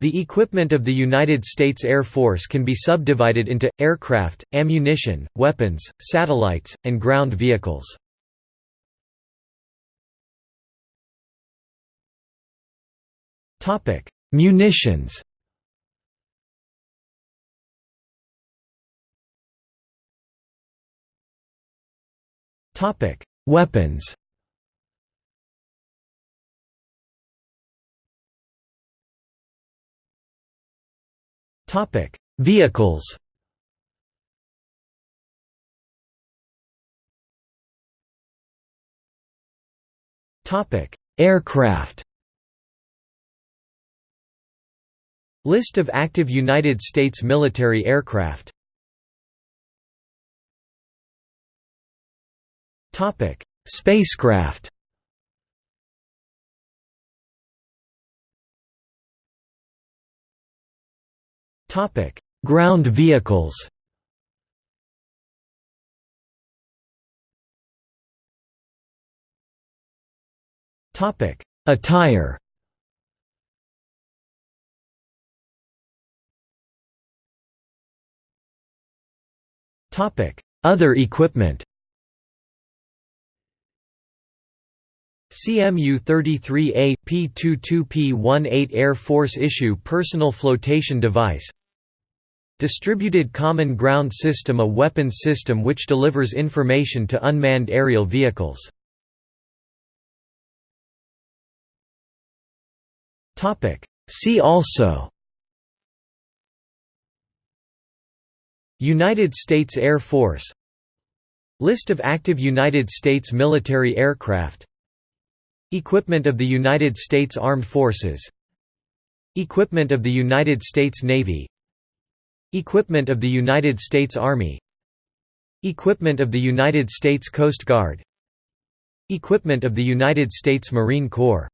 The equipment of the United States Air Force can be subdivided into, aircraft, ammunition, weapons, satellites, and ground vehicles. Munitions Weapons Topic: Vehicles. Topic: Aircraft. List of active United States military aircraft. Topic: Spacecraft. Topic: Ground vehicles. Topic: Attire. Topic: Other equipment. CMU-33A, P-22P-18 Air Force issue personal flotation device Distributed Common Ground System a weapons system which delivers information to unmanned aerial vehicles. See also United States Air Force List of active United States military aircraft Equipment of the United States Armed Forces Equipment of the United States Navy Equipment of the United States Army. Equipment of the United States Coast Guard. Equipment of the United States Marine Corps